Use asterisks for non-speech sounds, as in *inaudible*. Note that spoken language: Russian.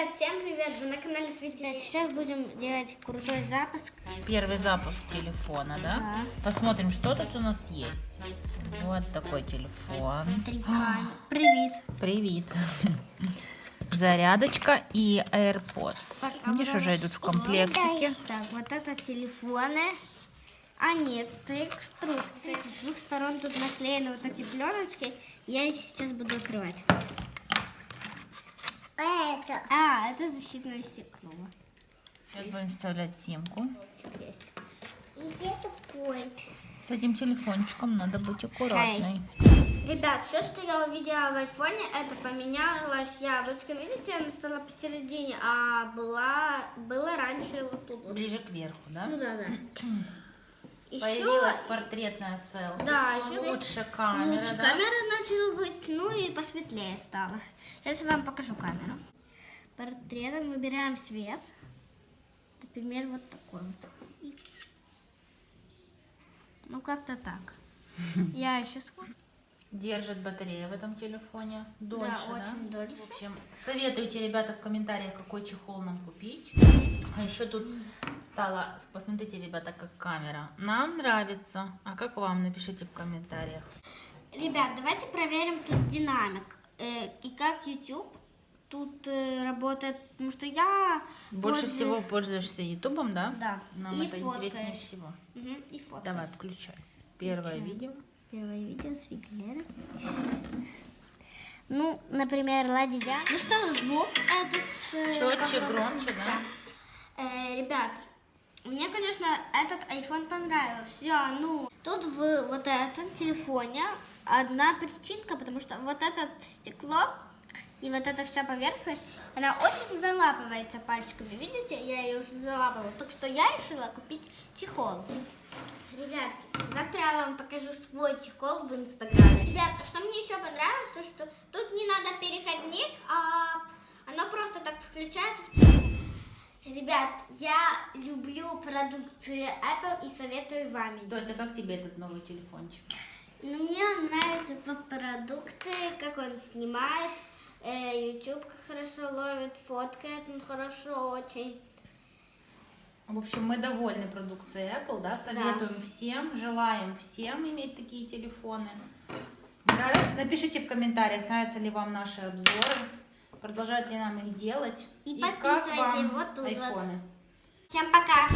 Ребят, всем привет! Вы на канале Светлячок. Сейчас будем делать крутой запуск. Первый запуск телефона, да? Да. Посмотрим, что тут у нас есть. Вот такой телефон. Камеры. Привет. Привет. Зарядочка и AirPods. Пока Видишь, уже идут в комплектике. Так, вот это телефоны. А нет, это инструкции. С двух сторон тут наклеены вот эти пленочки. Я их сейчас буду открывать. Это. А, это защитное стекло. Сейчас будем вставлять симку. Есть? И где такой? С этим телефончиком надо быть аккуратной. Ребят, все, что я увидела в айфоне, это поменялась яблочко. Видите, она стала посередине, а была, была раньше вот тут. вот. Ближе к верху, да? Ну да, да. *clears throat* Еще Появилась портретная селфи. Да, еще лучше камера, лучше да? камера начала быть, ну и посветлее стало. Сейчас я вам покажу камеру. Портретом выбираем свет. Например, вот такой вот. И- Ну, как-то так. *laughs* Я еще свой. Держит батарея в этом телефоне дольше, да? очень дольше. В общем, советуйте, ребята, в комментариях, какой чехол нам купить. А еще тут стало, посмотрите, ребята, как камера. Нам нравится. А как вам? Напишите в комментариях. Ребят, давайте проверим тут динамик. Э, и как YouTube тут э, работает. Потому что я... Больше пользуюсь- всего пользуешься Ютубом, да? Да. Нам и это интереснее всего. Мгм, и фоткаешь. Давай, включай. Первое Включаем. видео. Первое видео с Витилера. Ну, например, Ладидя. Ну что, звук этот... э, Четче, громче, да? Э, ребят, мне, конечно, этот iPhone понравился. Ну, тут в вот этом телефоне одна причинка, потому что вот это стекло и вот эта вся поверхность, она очень залапывается пальчиками. Видите, я ее уже залапала. Так что я решила купить чехол. Ребят, завтра я вам покажу свой чехол в инстаграме. Ребят, что мне еще понравилось, то что тут не надо переходник, а оно просто так включается в телефон. Ребят, я люблю продукции Apple и советую вам. Дотя, как тебе этот новый телефончик? Ну, мне нравится по продукции, как он снимает, YouTube хорошо ловит, фоткает он хорошо очень. В общем, мы довольны продукцией Apple, да? Советуем всем, желаем всем иметь такие телефоны. Нравится? Напишите в комментариях, нравятся ли вам наши обзоры, продолжать ли нам их делать. И как подписывайте вам вот тут вот. айфоны. Всем пока!